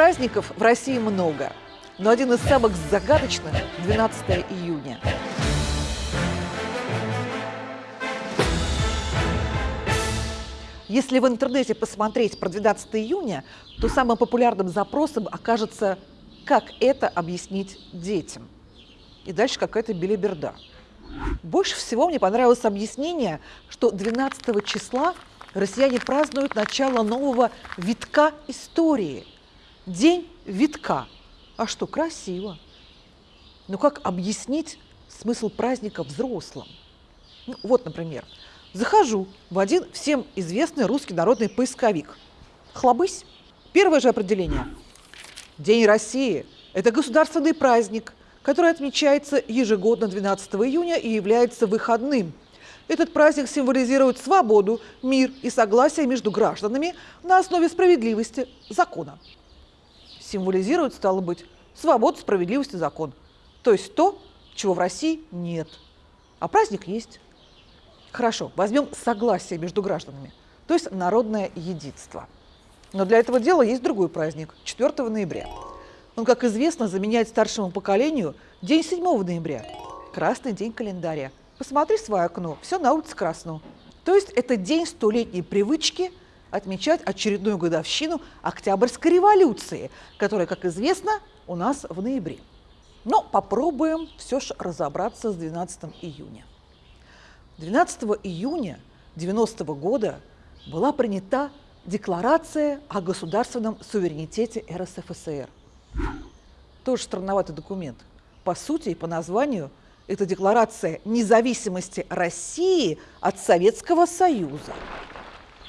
Праздников в России много, но один из самых загадочных – 12 июня. Если в интернете посмотреть про 12 июня, то самым популярным запросом окажется «Как это объяснить детям?» И дальше какая-то белиберда. Больше всего мне понравилось объяснение, что 12 числа россияне празднуют начало нового витка истории. День витка. А что, красиво. Но как объяснить смысл праздника взрослым? Ну, вот, например, Захожу в один всем известный русский народный поисковик. Хлобысь. Первое же определение. День России – это государственный праздник, который отмечается ежегодно 12 июня и является выходным. Этот праздник символизирует свободу, мир и согласие между гражданами на основе справедливости закона. Символизирует, стало быть, свободу, справедливость и закон. То есть то, чего в России нет. А праздник есть. Хорошо, возьмем согласие между гражданами, то есть народное единство. Но для этого дела есть другой праздник – 4 ноября. Он, как известно, заменяет старшему поколению день 7 ноября – красный день календаря. Посмотри в свое окно, все на улице красно. То есть это день столетней привычки отмечать очередную годовщину Октябрьской революции, которая, как известно, у нас в ноябре. Но попробуем все же разобраться с 12 июня. 12 июня 90 -го года была принята Декларация о государственном суверенитете РСФСР. Тоже странноватый документ. По сути и по названию это декларация независимости России от Советского Союза.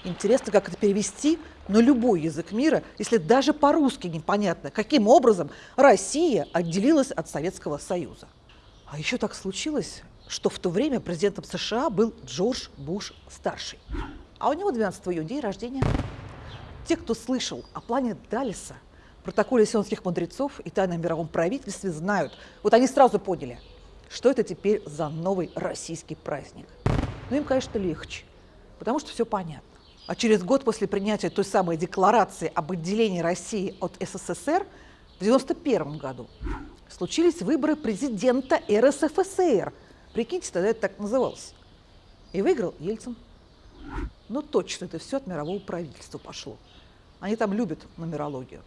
Интересно, как это перевести на любой язык мира, если даже по-русски непонятно, каким образом Россия отделилась от Советского Союза. А еще так случилось, что в то время президентом США был Джордж Буш-старший. А у него 12 июня день рождения. Те, кто слышал о плане Далиса, протоколе сионских мудрецов и тайном мировом правительстве, знают, вот они сразу поняли, что это теперь за новый российский праздник. Но им, конечно, легче, потому что все понятно. А через год после принятия той самой декларации об отделении России от СССР в 1991 году случились выборы президента РСФСР – Прикиньте, тогда это так называлось. И выиграл Ельцин. Ну точно, это все от мирового правительства пошло. Они там любят нумерологию.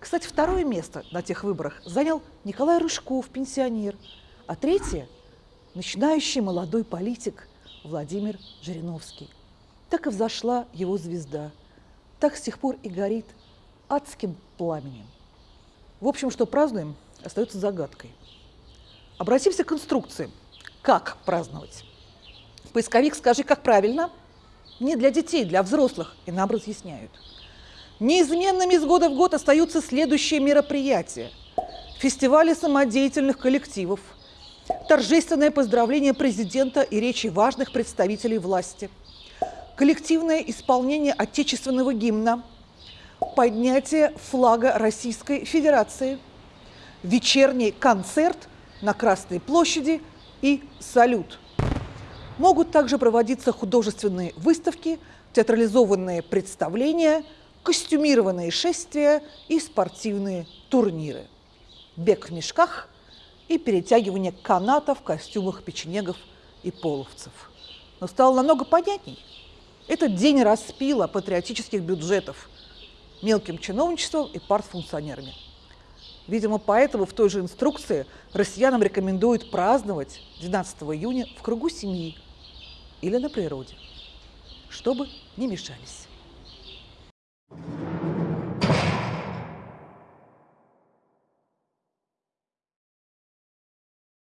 Кстати, второе место на тех выборах занял Николай Рыжков, пенсионер, а третье – начинающий молодой политик Владимир Жириновский. Так и взошла его звезда. Так с тех пор и горит адским пламенем. В общем, что празднуем, остается загадкой. Обратимся к инструкции – как праздновать. Поисковик «Скажи, как правильно» не для детей, для взрослых, и нам разъясняют. Неизменными из года в год остаются следующие мероприятия. Фестивали самодеятельных коллективов, торжественное поздравление президента и речи важных представителей власти, коллективное исполнение отечественного гимна, поднятие флага Российской Федерации, вечерний концерт на Красной площади – и салют. Могут также проводиться художественные выставки, театрализованные представления, костюмированные шествия и спортивные турниры. Бег в мешках и перетягивание каната в костюмах печенегов и половцев. Но стало намного понятней. Этот день распила патриотических бюджетов мелким чиновничеством и партфункционерами. Видимо, поэтому в той же инструкции россиянам рекомендуют праздновать 12 июня в кругу семьи или на природе, чтобы не мешались.